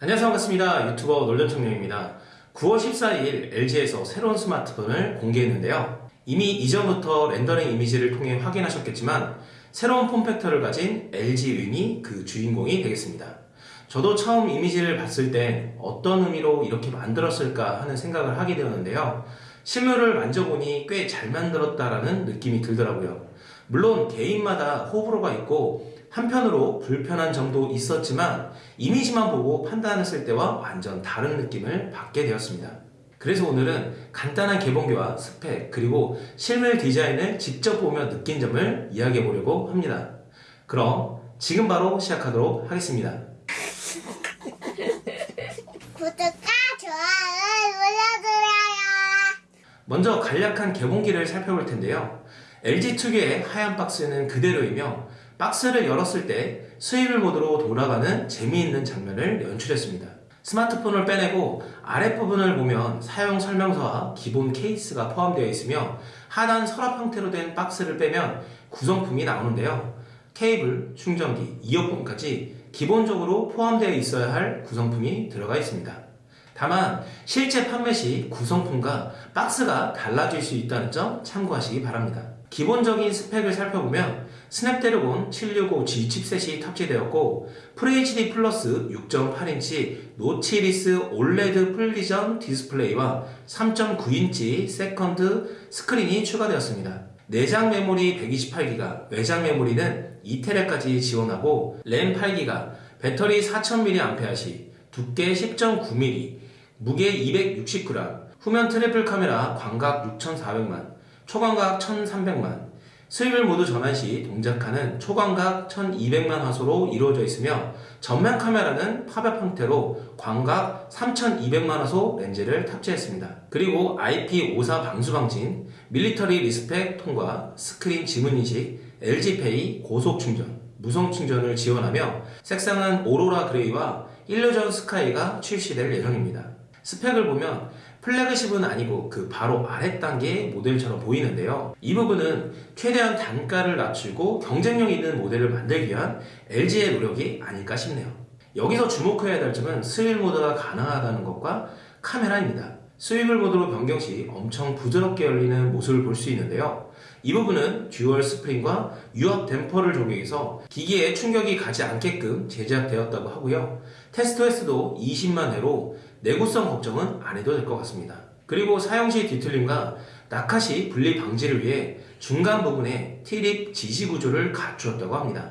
안녕하세요. 반갑습니다. 유튜버 놀전청룡입니다. 9월 14일 LG에서 새로운 스마트폰을 공개했는데요. 이미 이전부터 렌더링 이미지를 통해 확인하셨겠지만 새로운 폼팩터를 가진 LG 윈이 그 주인공이 되겠습니다. 저도 처음 이미지를 봤을 때 어떤 의미로 이렇게 만들었을까 하는 생각을 하게 되었는데요. 실물을 만져보니 꽤 잘 만들었다라는 느낌이 들더라고요. 물론 개인마다 호불호가 있고 한편으로 불편한 점도 있었지만 이미지만 보고 판단했을 때와 완전 다른 느낌을 받게 되었습니다. 그래서 오늘은 간단한 개봉기와 스펙 그리고 실물 디자인을 직접 보며 느낀 점을 이야기해 보려고 합니다. 그럼 지금 바로 시작하도록 하겠습니다. 구독과 좋아요 눌러주세요. 먼저 간략한 개봉기를 살펴볼 텐데요. LG 특유의 하얀 박스는 그대로이며 박스를 열었을 때 swivel 모드로 돌아가는 재미있는 장면을 연출했습니다. 스마트폰을 빼내고 아랫부분을 보면 사용 설명서와 기본 케이스가 포함되어 있으며 하단 서랍 형태로 된 박스를 빼면 구성품이 나오는데요. 케이블, 충전기, 이어폰까지 기본적으로 포함되어 있어야 할 구성품이 들어가 있습니다. 다만 실제 판매 시 구성품과 박스가 달라질 수 있다는 점 참고하시기 바랍니다. 기본적인 스펙을 살펴보면 스냅드래곤 765G 칩셋이 탑재되었고 FHD 플러스 6.8인치 notchless 올레드 FullVision 디스플레이와 3.9인치 second 스크린이 추가되었습니다. 내장 메모리 128기가, 외장 메모리는 2TB까지 지원하고 램 8기가, 배터리 4000mAh, 두께 10.9mm, 무게 260g, 후면 triple 카메라 광각 6400만, 초광각 1300만, swivel 모드 전환 시 동작하는 초광각 1200만 화소로 이루어져 있으며 전면 카메라는 팝업 형태로 광각 3200만 화소 렌즈를 탑재했습니다. 그리고 IP54 방수 방진, military spec 통과, 스크린 지문 인식, LG페이 고속 충전, 무선 충전을 지원하며 색상은 Aurora Gray와 Illusion Sky가 출시될 예정입니다. 스펙을 보면 플래그십은 아니고 그 바로 아래 단계의 모델처럼 보이는데요. 이 부분은 최대한 단가를 낮추고 경쟁력 있는 모델을 만들기 위한 LG의 노력이 아닐까 싶네요. 여기서 주목해야 될 점은 swivel 모드가 가능하다는 것과 카메라입니다. swivel 모드로 변경 시 엄청 부드럽게 열리는 모습을 볼 수 있는데요. 이 부분은 dual 스프링과 유압 damper를 적용해서 기기에 충격이 가지 않게끔 제작되었다고 하고요. 테스트에서도 20만 회로 내구성 걱정은 안 해도 될 것 같습니다. 그리고 사용시 뒤틀림과 낙하시 분리 방지를 위해 중간 부분에 T립 지지 구조를 갖추었다고 합니다.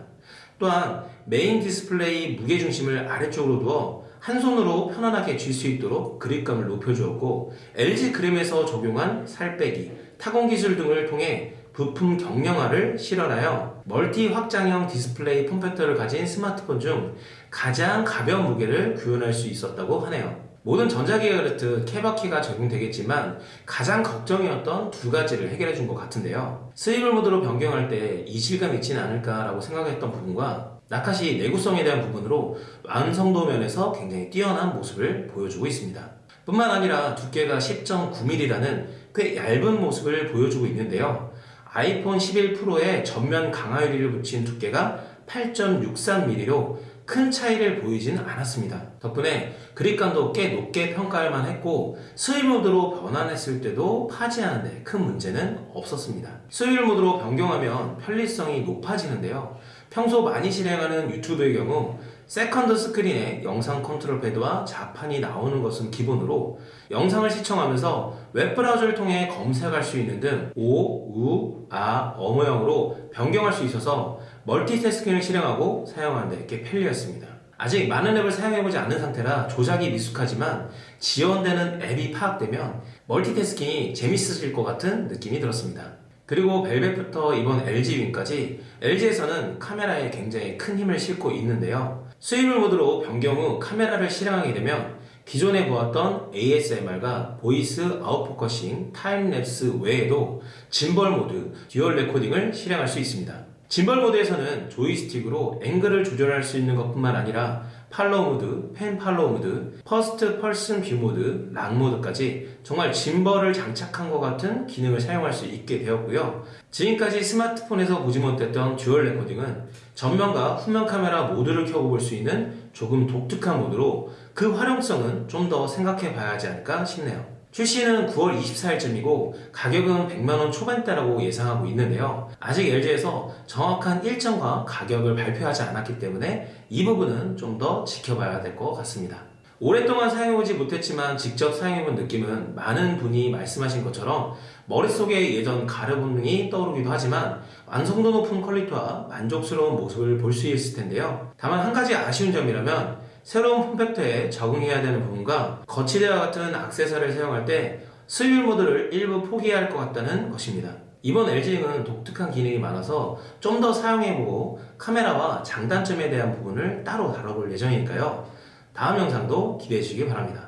또한 메인 디스플레이 무게중심을 아래쪽으로 두어 한 손으로 편안하게 쥘 수 있도록 그립감을 높여주었고 LG 그램에서 적용한 살 빼기, 타공 기술 등을 통해 부품 경량화를 실현하여 멀티 확장형 디스플레이 form factor를 가진 스마트폰 중 가장 가벼운 무게를 구현할 수 있었다고 하네요. 모든 전자기가 그렇듯 케바키가 적용되겠지만 가장 걱정이었던 두 가지를 해결해 준 것 같은데요. 스위블 모드로 변경할 때 이질감 있지는 않을까라고 생각했던 부분과 낙하시 내구성에 대한 부분으로 완성도 면에서 굉장히 뛰어난 모습을 보여주고 있습니다. 뿐만 아니라 두께가 10.9mm라는 꽤 얇은 모습을 보여주고 있는데요. 아이폰 11 프로에 전면 강화 유리를 붙인 두께가 8.63mm로 큰 차이를 보이지는 않았습니다. 덕분에 그립감도 꽤 높게 평가할 만했고 swivel 모드로 변환했을 때도 파지하는데 큰 문제는 없었습니다. swivel 모드로 변경하면 편리성이 높아지는데요. 평소 많이 실행하는 유튜브의 경우 second 스크린에 영상 컨트롤 패드와 자판이 나오는 것은 기본으로 영상을 시청하면서 웹브라우저를 통해 검색할 수 있는 등 오, 우, 아, 어 모형으로 변경할 수 있어서 멀티태스킹을 실행하고 사용하는데 꽤 편리했습니다. 아직 많은 앱을 사용해보지 않은 상태라 조작이 미숙하지만 지원되는 앱이 파악되면 멀티태스킹이 재밌으실 것 같은 느낌이 들었습니다. 그리고 벨벳부터 이번 LG 윙까지 LG에서는 카메라에 굉장히 큰 힘을 싣고 있는데요. swivel 모드로 변경 후 카메라를 실행하게 되면 기존에 보았던 ASMR과 보이스 아웃포커싱, 타임랩스 외에도 짐벌 모드, dual recording을 실행할 수 있습니다. 짐벌 모드에서는 조이스틱으로 앵글을 조절할 수 있는 것뿐만 아니라 follow 모드, pan follow 모드, first person view 모드, lock 모드까지 정말 gimbal을 장착한 것 같은 기능을 사용할 수 있게 되었고요. 지금까지 스마트폰에서 보지 못했던 dual recording은 전면과 후면 카메라 모두를 켜고 볼 수 있는 조금 독특한 모드로 그 활용성은 좀 더 생각해 봐야 하지 않을까 싶네요. 출시는 9월 24일쯤이고 가격은 100만원 초반대라고 예상하고 있는데요. 아직 LG에서 정확한 일정과 가격을 발표하지 않았기 때문에 이 부분은 좀 더 지켜봐야 될 것 같습니다. 오랫동안 사용해보지 못했지만 직접 사용해본 느낌은 많은 분이 말씀하신 것처럼 머릿속에 예전 가르 본능이 떠오르기도 하지만 완성도 높은 퀄리티와 만족스러운 모습을 볼 수 있을 텐데요. 다만 한 가지 아쉬운 점이라면 새로운 폼팩터에 적응해야 되는 부분과 거치대와 같은 액세서리를 사용할 때 스윌 모드를 일부 포기해야 할 것 같다는 것입니다. 이번 LG는 독특한 기능이 많아서 좀 더 사용해보고 카메라와 장단점에 대한 부분을 따로 다뤄볼 예정이니까요. 다음 영상도 기대해 주시기 바랍니다.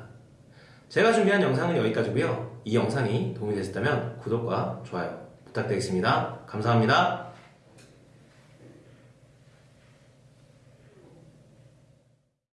제가 준비한 영상은 여기까지고요. 이 영상이 도움이 되셨다면 구독과 좋아요 부탁드리겠습니다. 감사합니다.